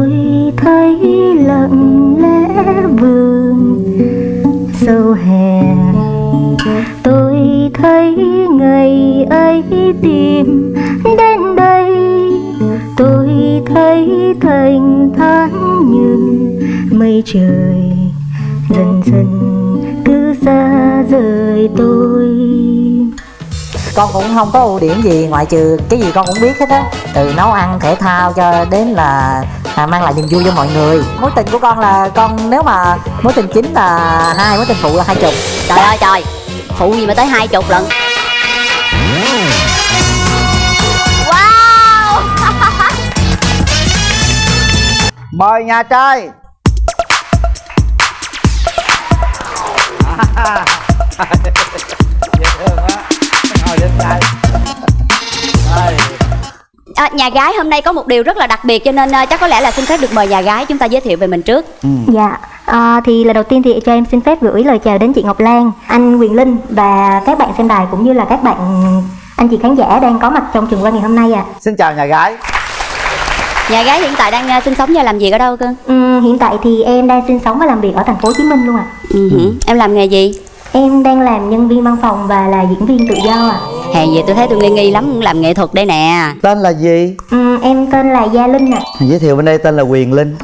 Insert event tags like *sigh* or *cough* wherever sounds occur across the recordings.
tôi thấy lặng lẽ vườn sâu hè. Tôi thấy ngày ấy tìm đến đây. Tôi thấy thành thán như mây trời, dần dần cứ xa rời tôi con cũng không có ưu điểm gì ngoại trừ cái gì con cũng biết hết á. Từ nấu ăn thể thao cho đến là à, mang lại niềm vui cho mọi người. Mối tình của con là con nếu mà mối tình chính là hai mối tình phụ là hai chục. Trời ơi trời. Phụ gì mà tới hai chục lận wow. *laughs* Mời nhà trai. dễ *laughs* à, nhà gái hôm nay có một điều rất là đặc biệt cho nên à, chắc có lẽ là xin phép được mời nhà gái chúng ta giới thiệu về mình trước Dạ, à, thì lời đầu tiên thì cho em xin phép gửi lời chào đến chị Ngọc Lan, anh Quyền Linh và các bạn xem đài cũng như là các bạn anh chị khán giả đang có mặt trong trường quay ngày hôm nay ạ. xin chào nhà gái nhà gái hiện tại đang à, sinh sống và làm việc ở đâu cơ Ừm, hiện tại thì em đang sinh sống và làm việc ở thành phố Hồ Chí Minh luôn ạ. ừ. hử. em làm nghề gì Em đang làm nhân viên văn phòng và là diễn viên tự do ạ. hèn gì tôi thấy tôi nghi nghi lắm làm nghệ thuật đây nè tên là gì Ừm, em tên là Gia Linh ạ. giới thiệu bên đây tên là quyền linh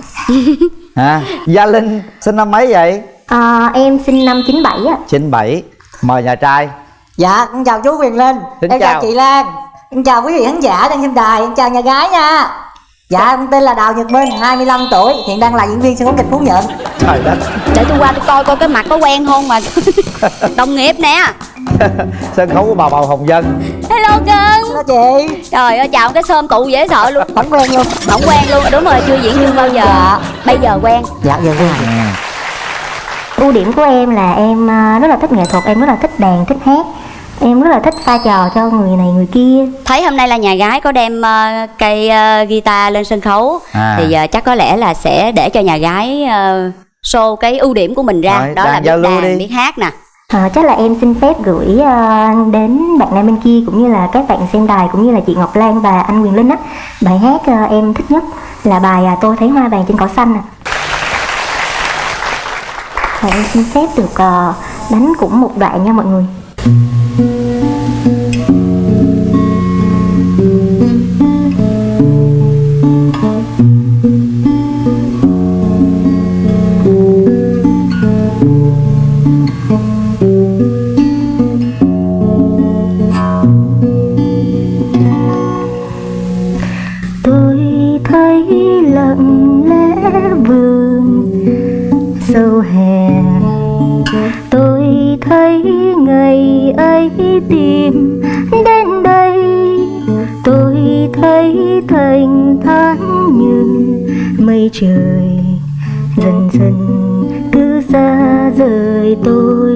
*laughs* à gia linh sinh năm mấy vậy À, em sinh năm 97 ạ. 97 mời nhà trai dạ con chào chú quyền linh Xin em chào. chào. chị lan em chào quý vị khán giả đang xem đài em chào nhà gái nha dạ con tên là đào nhật minh 25 tuổi. Hiện đang là diễn viên sân khấu kịch phú nhuận. Trời đất. Để tôi qua tôi coi coi cái mặt có quen không mà. *laughs* Đồng nghiệp nè. Sân khấu của bà bầu hồng dân hello cưng. Hello chị. Trời ơi chào cái sơm tụ dễ sợ luôn. Không quen luôn. Không quen luôn. Đúng rồi chưa diễn viên bao giờ. Dạ. bây giờ quen. Dạ dạ quen. Ưu điểm của em là em à, rất là thích nghệ thuật, em rất là thích đàn, thích hát. Em rất là thích pha trò cho người này người kia. thấy hôm nay là nhà gái có đem ờ, cây ờ, guitar lên sân khấu À. thì ờ, chắc có lẽ là sẽ để cho nhà gái ờ, show cái ưu điểm của mình ra Rồi, đó là đàn biết đàn đi. biết hát nè À, chắc là em xin phép gửi à, đến bạn nam bên kia cũng như là các bạn xem đài cũng như là chị Ngọc Lan và anh Quyền Linh á bài hát à, em thích nhất là bài à, tôi thấy hoa vàng trên cỏ xanh ạ. Và em xin phép được à, đánh cũng một đoạn nha mọi người. Thấy ngày ấy tìm đến đây. Tôi thấy thành thản như mây trời, Dần dần cứ xa rời tôi.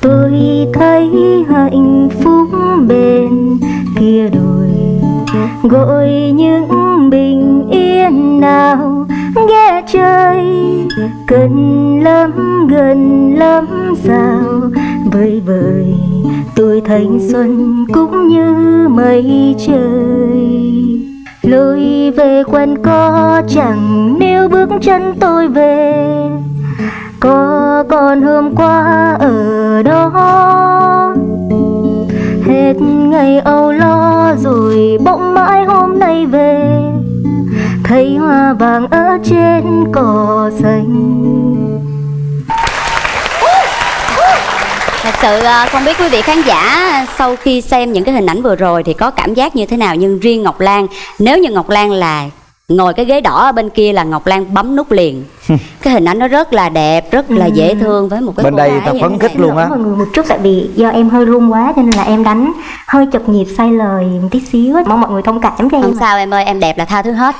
Tôi thấy hạnh phúc bên kia đồi, Gọi những bình yên nào ghé chơi. Gần lắm gần lắm sao? Vơi vời tuổi thanh xuân cũng như mây trời. Lối về quanh có chẳng nếu bước chân tôi về. Có còn hôm qua ở đó. Hết ngày âu lo rồi bỗng mãi hôm nay về thấy hoa vàng ở trên cỏ xanh. Thật sự ờ, không biết quý vị khán giả sau khi xem những cái hình ảnh vừa rồi thì có cảm giác như thế nào? Nhưng riêng ngọc lan nếu như ngọc lan là ngồi cái ghế đỏ ở bên kia là ngọc lan bấm nút liền. *laughs* Cái hình ảnh nó rất là đẹp rất là dễ thương với một cái Bên đây ta phấn khích luôn á. Mọi người một chút tại vì do em hơi run quá cho nên là em đánh hơi chật nhịp sai lời một tí xíu mong mọi người thông cảm cho em không sao em ơi em đẹp là tha thứ hết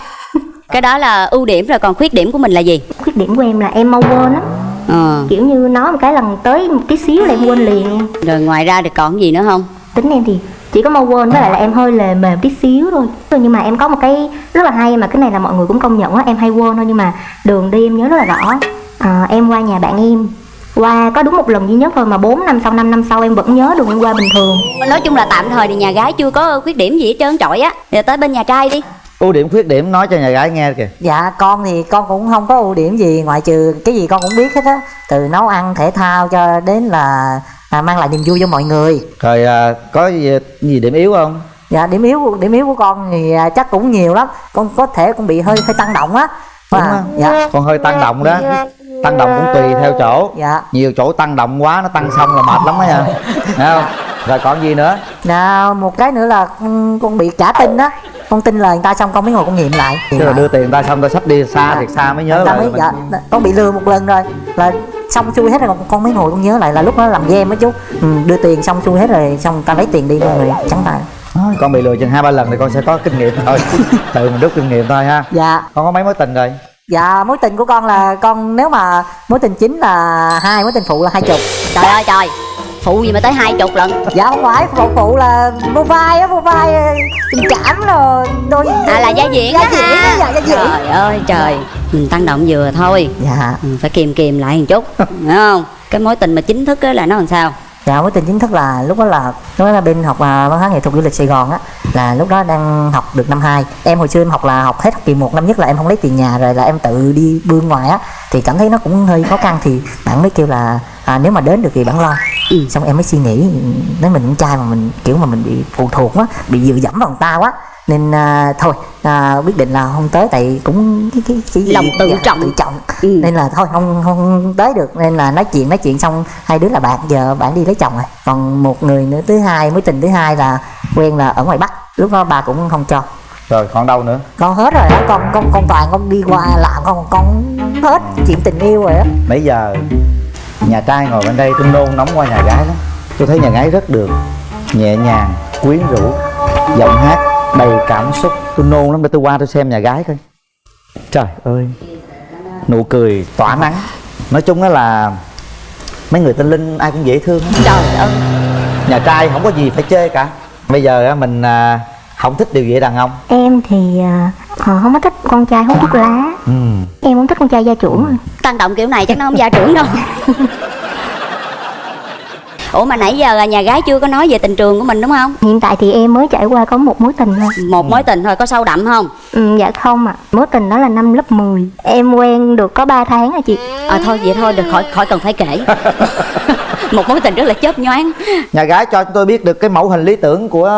cái đó là ưu điểm rồi còn khuyết điểm của mình là gì? Khuyết điểm của em là em mau quên lắm. Ờ. Kiểu như nói một cái lần tới một tí xíu là em quên liền. Rồi ngoài ra thì còn gì nữa không? Tính em thì chỉ có mau quên với lại là em hơi lề mề tí xíu thôi. Nhưng mà em có một cái rất là hay mà cái này là mọi người cũng công nhận á em hay quên thôi nhưng mà đường đi em nhớ rất là rõ. À, em qua nhà bạn em. Qua có đúng một lần duy nhất thôi mà 4 năm sau 5 năm sau em vẫn nhớ đường em qua bình thường. Nói chung là tạm thời thì nhà gái chưa có khuyết điểm gì hết trơn trọi á. Giờ tới bên nhà trai đi ưu điểm khuyết điểm nói cho nhà gái nghe kìa. Dạ con thì con cũng không có ưu điểm gì ngoại trừ cái gì con cũng biết hết á. Từ nấu ăn thể thao cho đến là à, mang lại niềm vui cho mọi người. Rồi à, có gì, gì điểm yếu không? Dạ điểm yếu điểm yếu của con thì à, chắc cũng nhiều lắm. Con có thể cũng bị hơi hơi tăng động á. Đúng à, dạ. Con hơi tăng động đó. Tăng động cũng tùy theo chỗ. Dạ. Nhiều chỗ tăng động quá nó tăng xong là mệt lắm á nha. Thấy không rồi còn gì nữa? Dạ, một cái nữa là con, con bị cả tin á. Con tin lời người ta xong con mới ngồi con nghiệm lại. Tức là đưa tiền người ta xong ta sắp đi xa thiệt xa mới nhớ lại mới, mình- dạ, con bị lừa một lần rồi. Là xong xuôi hết rồi con, con mới ngồi con nhớ lại là lúc đó làm game á chú ừ, đưa tiền xong xuôi hết rồi xong ta lấy tiền đi mọi người trắng tay. Nói, con bị lừa chừng hai ba lần thì con sẽ có kinh nghiệm thôi. *laughs* Tự mình rút kinh nghiệm thôi ha. Dạ. Con có mấy mối tình rồi? Dạ mối tình của con là con nếu mà mối tình chính là hai mối tình phụ là hai chục. Trời ơi trời phụ gì mà tới hai chục lần? Dạ không phải phụ phụ là vô vai á vô vai ờ, tình cảm rồi đôi à là gia diễn gia diễn á, dạ gia diễn. Trời ơi trời mình tăng động vừa thôi. Dạ. Ừ, phải kiềm kiềm lại một chút *laughs* hiểu không? Cái mối tình mà chính thức á là nó làm sao? Dạ mối tình chính thức là lúc đó là lúc đó là bên học à, văn hóa nghệ thuật du lịch Sài Gòn á là lúc đó đang học được năm 2 em hồi xưa em học là học hết học kỳ một năm nhất là em không lấy tiền nhà rồi là em tự đi bươn ngoài á thì cảm thấy nó cũng hơi khó khăn thì bạn mới kêu là à, nếu mà đến được thì bạn lo. Ừ. xong em mới suy nghĩ nếu mình con trai mà mình kiểu mà mình bị phụ thuộc quá bị dựa dẫm vào người ta quá. Nên à, thôi à, quyết định là không tới tại cũng cái, cái, cái Lòng tự trọng. tự trọng. Ừ. nên là thôi không không tới được. Nên là nói chuyện nói chuyện xong hai đứa là bạn giờ bạn đi lấy chồng rồi. Còn một người nữa thứ hai mối tình thứ hai là quen là ở ngoài bắc. Lúc đó bà cũng không cho. Rồi còn đâu nữa? Con hết rồi đó con con con toàn con đi qua làm con con hết chuyện tình yêu rồi á. Nãy giờ nhà trai ngồi bên đây tôi nôn nóng qua nhà gái lắm. Tôi thấy nhà gái rất được nhẹ nhàng quyến rũ giọng hát đầy cảm xúc. Tôi nôn lắm để tôi qua tôi xem nhà gái coi. Trời ơi nụ cười tỏa nắng. Nói chung đó là mấy người tên linh ai cũng dễ thương hết. trời ơi. Nhà trai không có gì phải chê cả. Bây giờ mình à, không thích điều gì đàn ông. Em thì à, ờ, không có thích con trai hút thuốc lá. Ừ. em không thích con trai gia trưởng rồi. tăng động kiểu này chắc nó không gia trưởng đâu. *laughs* Ủa mà nãy giờ là nhà gái chưa có nói về tình trường của mình đúng không? Hiện tại thì em mới trải qua có một mối tình thôi. Một mối tình thôi có sâu đậm không? Ừ, dạ không ạ. Mối tình đó là năm lớp 10 em quen được có 3 tháng rồi chị. À thôi vậy thôi được khỏi khỏi cần phải kể *laughs* *laughs* một mối tình rất là chớp nhoáng nhà gái cho chúng tôi biết được cái mẫu hình lý tưởng của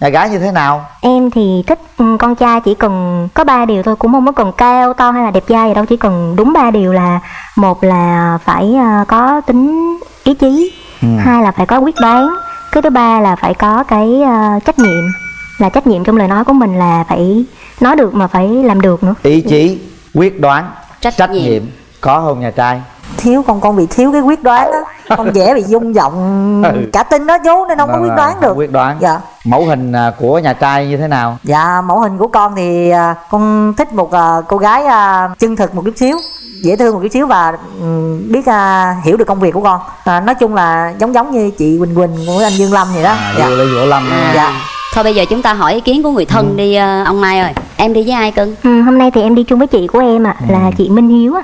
nhà gái như thế nào em thì thích ừ, con trai chỉ cần có ba điều thôi cũng không có cần cao to hay là đẹp trai gì đâu chỉ cần đúng ba điều là một là phải à, có tính ý chí Ừ. hai là phải có quyết đoán cái thứ ba là phải có cái à, trách nhiệm là trách nhiệm trong lời nói của mình là phải nói được mà phải làm được nữa ý chí quyết đoán Trách trách nhiệm. nhiệm có không nhà trai? Thiếu con con bị thiếu cái quyết đoán á. Con dễ bị rung giọng *laughs* Ừ. cả tin đó chú nên không có Rồi, quyết đoán không được. quyết đoán. Dạ. Mẫu hình à, của nhà trai như thế nào? Dạ mẫu hình của con thì à, con thích một à, cô gái à, chân thực một chút xíu dễ thương một chút xíu và ừm, biết à, hiểu được công việc của con. À, nói chung là giống giống như chị Quỳnh Quỳnh với anh Dương Lâm vậy đó. À, dạ. Vũ Lâm à, Dạ. thôi bây giờ chúng ta hỏi ý kiến của người thân đi ờ, ông mai ơi. Em đi với ai cưng? Ừ, hôm nay thì em đi chung với chị của em ạ là chị Minh Hiếu á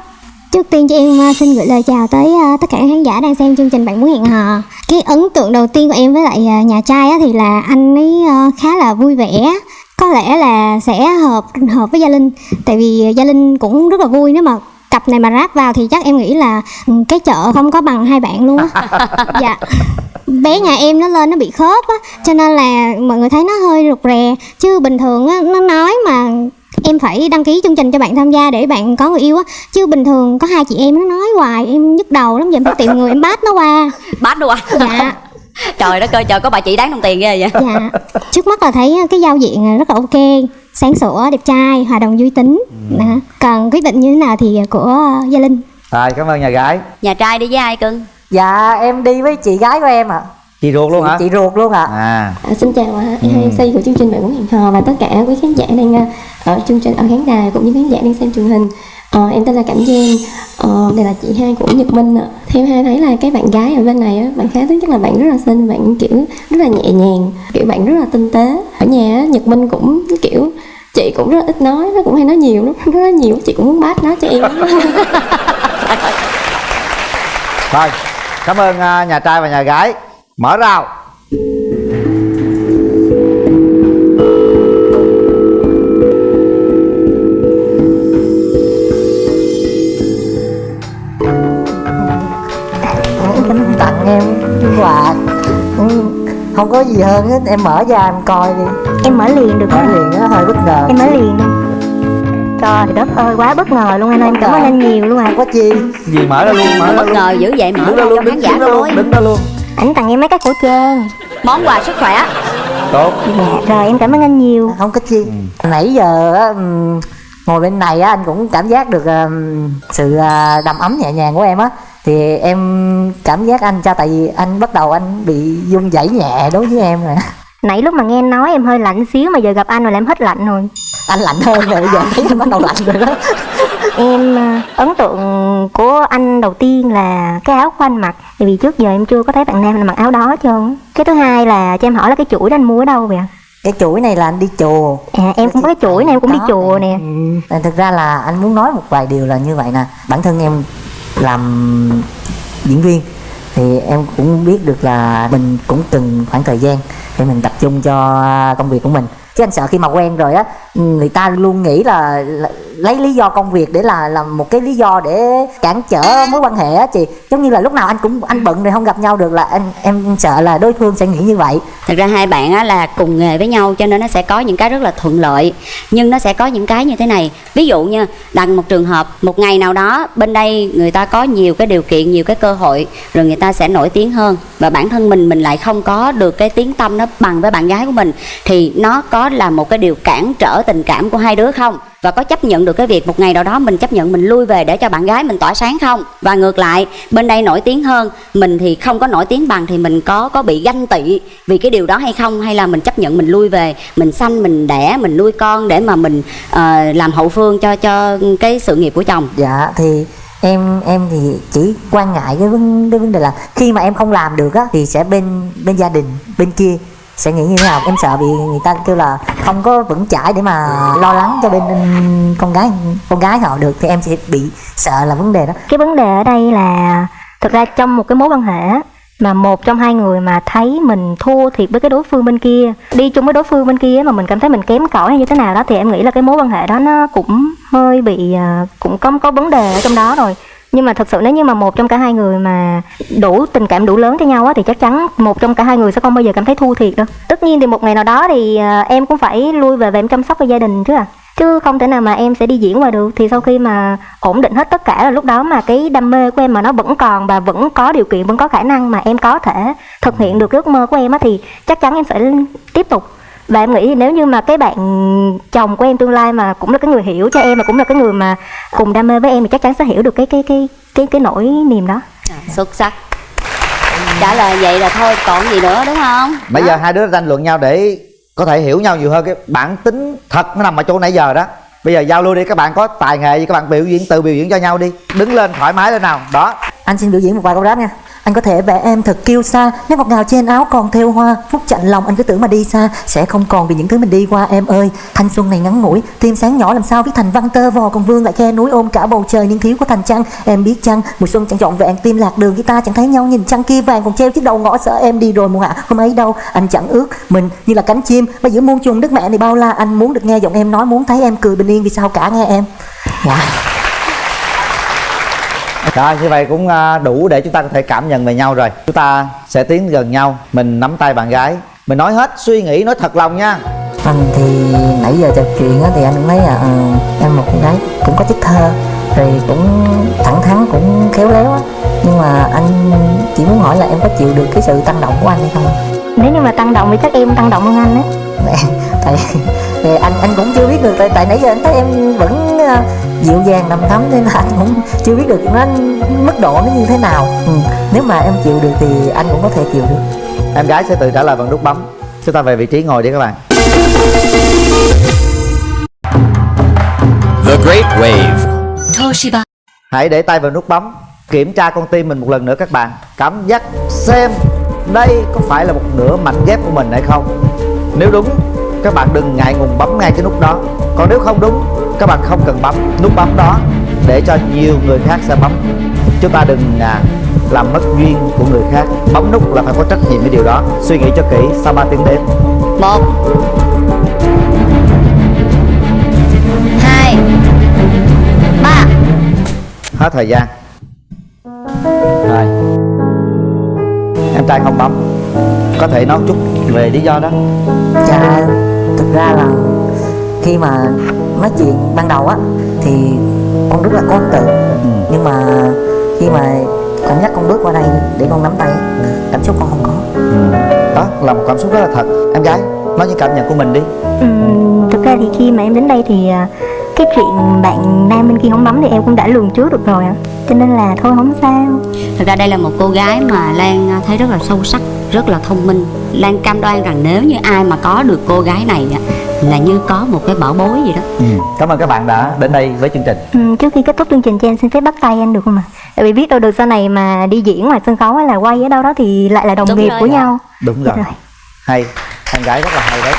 Trước tiên cho em à, xin gửi lời chào tới à, tất cả các khán giả đang xem chương trình Bạn Muốn Hẹn Hò. Cái ấn tượng đầu tiên của em với lại à, nhà trai thì là anh ấy khá là vui vẻ. Có lẽ là sẽ hợp hợp với Gia Linh Tại vì Gia Linh cũng rất là vui. Nếu mà cặp này mà ráp vào thì chắc em nghĩ là ừ, cái chợ không có bằng hai bạn luôn á. *laughs* Dạ. Bé nhà em nó lên nó bị khớp á cho nên là mọi người thấy nó hơi rụt rè. Chứ bình thường á nó nói mà em phải đăng ký chương trình cho bạn tham gia để bạn có người yêu á. Chứ bình thường có hai chị em nó nói hoài em nhức đầu lắm giờ em phải tìm người em bắt nó qua. *laughs* Bắt luôn à dạ. *laughs* Trời đất ơi trời có bà chị đáng đồng tiền ghê vậy. Dạ. Trước mắt là thấy cái giao diện rất là ok sáng sủa đẹp trai hòa đồng vui tính. Đó. còn quyết định như thế nào thì của gia linh. Rồi cảm ơn nhà gái. Nhà trai đi với ai cưng? Dạ em đi với chị gái của em ạ chị ruột luôn hả chị ruột luôn ạ à À, xin chào à, Ừ. MC của chương trình Bạn Muốn Hẹn Hò và tất cả quý khán giả đang à, ở chương trình ở khán đài cũng như khán giả đang xem truyền hình. Ờ, em tên là Cẩm Giang, ờ, đây là chị hai của Nhật Minh ạ. Theo hai thấy là cái bạn gái ở bên này á, bạn khá thứ nhất là bạn rất là xinh, bạn kiểu rất là nhẹ nhàng, kiểu bạn rất là tinh tế. Ở nhà á, Nhật Minh cũng kiểu chị cũng rất ít nói, nó cũng hay nói nhiều lắm, *laughs* rất là nhiều, chị cũng muốn bắt nó cho em. *laughs* rồi cảm ơn à, nhà trai và nhà gái mở rào. Cũng tặng em quà. Ừ, không có gì hơn hết. Em mở ra em coi đi. Em mở liền được không? liền nó hơi bất ngờ. Em mở liền. Trời đất ơi quá bất ngờ luôn anh em cảm ơn dạ. anh nhiều luôn à có chi gì mở ra luôn mở ra bất luôn. ngờ dữ vậy mở ra luôn cho khán giả coi đứng ra luôn ảnh tặng em mấy cái khẩu trang. Món quà sức khỏe. Tốt. Dạ rồi em cảm ơn anh nhiều. Không có chi. Ừ. nãy giờ ngồi bên này á anh cũng cảm giác được sự à, đầm ấm nhẹ nhàng của em á. Thì em cảm giác anh cho tại vì anh bắt đầu anh bị run rẩy nhẹ đối với em rồi nãy lúc mà nghe anh nói em hơi lạnh xíu mà giờ gặp anh rồi là em hết lạnh rồi. Anh lạnh hơn rồi bây giờ thấy bắt đầu lạnh rồi đó em à, ấn tượng của anh đầu tiên là cái áo của anh mặc. Tại vì trước giờ em chưa có thấy bạn nam nào mặc áo đó hết trơn. Á. cái thứ hai là cho em hỏi là cái chuỗi đó anh mua ở đâu vậy ạ? Cái chuỗi này là anh đi chùa. À em cũng có cái chuỗi này em cũng đi Có, chùa nè. Ừ. thực ra là anh muốn nói một vài điều là như vậy nè. Bản thân em làm diễn viên thì em cũng biết được là mình cũng từng khoảng thời gian để mình tập trung cho công việc của mình chứ anh sợ khi mà quen rồi á người ta luôn nghĩ là, là lấy lý do công việc để là làm một cái lý do để cản trở mối quan hệ á chị. Giống như là lúc nào anh cũng anh bận rồi không gặp nhau được là anh em sợ là đối phương sẽ nghĩ như vậy. Thật ra hai bạn á, là cùng nghề với nhau cho nên nó sẽ có những cái rất là thuận lợi Nhưng nó sẽ có những cái như thế này. Ví dụ như đặt một trường hợp một ngày nào đó bên đây người ta có nhiều cái điều kiện, nhiều cái cơ hội Rồi người ta sẽ nổi tiếng hơn Và bản thân mình mình lại không có được cái tiếng tâm nó bằng với bạn gái của mình Thì nó có là một cái điều cản trở tình cảm của hai đứa không? Và có chấp nhận được cái việc một ngày nào đó mình chấp nhận mình lui về để cho bạn gái mình tỏa sáng không? Và ngược lại bên đây nổi tiếng hơn mình thì không có nổi tiếng bằng thì mình có có bị ganh tị vì cái điều đó hay không? Hay là mình chấp nhận mình lui về mình sanh mình đẻ mình nuôi con để mà mình uh, làm hậu phương cho cho cái sự nghiệp của chồng? Dạ thì em em thì chỉ quan ngại cái vấn, cái vấn đề là khi mà em không làm được á thì sẽ bên bên gia đình bên kia sẽ nghĩ như thế nào? Em sợ bị người ta kêu là không có vững chãi để mà lo lắng cho bên con gái con gái họ được, thì em sẽ bị sợ là vấn đề đó. Cái vấn đề ở đây là thực ra trong một cái mối quan hệ mà một trong hai người mà thấy mình thua thiệt với cái đối phương bên kia, đi chung với đối phương bên kia mà mình cảm thấy mình kém cỏi hay như thế nào đó, thì em nghĩ là cái mối quan hệ đó nó cũng hơi bị ờ, cũng có có vấn đề ở trong đó rồi nhưng mà thật sự nếu như mà một trong cả hai người mà đủ tình cảm đủ lớn cho nhau á, thì chắc chắn một trong cả hai người sẽ không bao giờ cảm thấy thua thiệt đâu. Tất nhiên thì một ngày nào đó thì à, em cũng phải lui về và em chăm sóc cho gia đình chứ à. Chứ không thể nào mà em sẽ đi diễn ngoài được. Thì sau khi mà ổn định hết tất cả là lúc đó mà cái đam mê của em mà nó vẫn còn và vẫn có điều kiện, vẫn có khả năng mà em có thể thực hiện được cái ước mơ của em á, thì chắc chắn em sẽ tiếp tục và em nghĩ nếu như mà cái bạn chồng của em tương lai mà cũng là cái người hiểu cho em và cũng là cái người mà cùng đam mê với em thì chắc chắn sẽ hiểu được cái cái cái cái cái nỗi niềm đó. Xuất sắc. Trả lời vậy là thôi còn gì nữa đúng không? Bây giờ hai đứa tranh luận nhau để có thể hiểu nhau nhiều hơn. Cái bản tính thật nó nằm ở chỗ nãy giờ đó. Bây giờ giao lưu đi các bạn có tài nghệ gì các bạn biểu diễn tự biểu diễn cho nhau đi. Đứng lên thoải mái lên nào. Đó. Anh xin biểu diễn một vài câu rap nha anh có thể vẽ em thật kiêu xa, nếu ngọt ngào trên áo còn theo hoa. Phút chạnh lòng anh cứ tưởng mà đi xa Sẽ không còn vì những thứ mình đi qua em ơi. Thanh xuân này ngắn ngủi Tim sáng nhỏ làm sao viết thành văn tơ vò. Còn vương lại khe núi ôm cả bầu trời niên thiếu của thành trăng. Em biết chăng mùa xuân chẳng trọn vẹn Tim lạc đường guitar chẳng thấy nhau. Nhìn trăng kia vàng còn treo chiếc đầu ngõ sợ em đi rồi mùa hạ Hôm ấy đâu anh chẳng ước mình như là cánh chim. Mà giữa muôn trùng đất mẹ này bao la Anh muốn được nghe giọng em nói Muốn thấy em cười bình yên Vì sao cả nghe em. Dạ rồi, như vậy cũng à, đủ để chúng ta có thể cảm nhận về nhau rồi. Chúng ta sẽ tiến gần nhau. Mình nắm tay bạn gái. Mình nói hết, suy nghĩ, nói thật lòng nha. Anh thì nãy giờ trò chuyện thì anh cũng thấy là ừ, em một con gái cũng có chất thơ, rồi cũng thẳng thắn, cũng khéo léo á. Nhưng mà anh chỉ muốn hỏi là em có chịu được cái sự tăng động của anh hay không? Nếu như mà tăng động thì chắc em tăng động hơn anh á. Tại thì anh anh cũng chưa biết được tại, tại nãy giờ anh thấy em vẫn ờ, dịu dàng đầm thắm nên là anh cũng chưa biết được nó mức độ nó như thế nào. Ừ. nếu mà em chịu được thì anh cũng có thể chịu được. Em gái sẽ tự trả lời bằng nút bấm. Chúng ta về vị trí ngồi đi các bạn. The Great Wave. Toshiba. Hãy để tay vào nút bấm. Kiểm tra con tim mình một lần nữa các bạn. Cảm giác xem đây có phải là một nửa mảnh ghép của mình hay không? Nếu đúng các bạn đừng ngại ngùng bấm ngay cái nút đó. Còn nếu không đúng các bạn không cần bấm nút bấm đó Để cho nhiều người khác sẽ bấm. Chúng ta đừng à, làm mất duyên của người khác. Bấm nút là phải có trách nhiệm với điều đó. Suy nghĩ cho kỹ sau 3 tiếng đếm. Một. Hai. Ba. Hết thời gian Em trai không bấm. Có thể nói chút về lý do đó. Dạ thực ra là khi mà nói chuyện ban đầu á thì con rất là có ấn tượng ừ. nhưng mà khi mà con nhắc con bước qua đây để con nắm tay cảm xúc con không có. Ừ. đó là một cảm xúc rất là thật. Em gái nói những cảm nhận của mình đi. Ừm, thực ra thì khi mà em đến đây thì à, cái chuyện bạn nam bên kia không bấm thì em cũng đã lường trước được rồi ạ cho nên là thôi không sao. Thực ra đây là một cô gái mà Lan à, thấy rất là sâu sắc, rất là thông minh. Lan cam đoan rằng nếu như ai mà có được cô gái này á, là như có một cái bảo bối gì đó. Ừ. cảm ơn các bạn đã đến đây với chương trình. Ừm, trước khi kết thúc chương trình cho em xin phép bắt tay anh được không ạ? Tại vì biết đâu được sau này mà đi diễn ngoài sân khấu hay là quay ở đâu đó thì lại là đồng Đúng nghiệp rồi. của nhau. Đúng rồi. rồi. hay. Em gái rất là hay đấy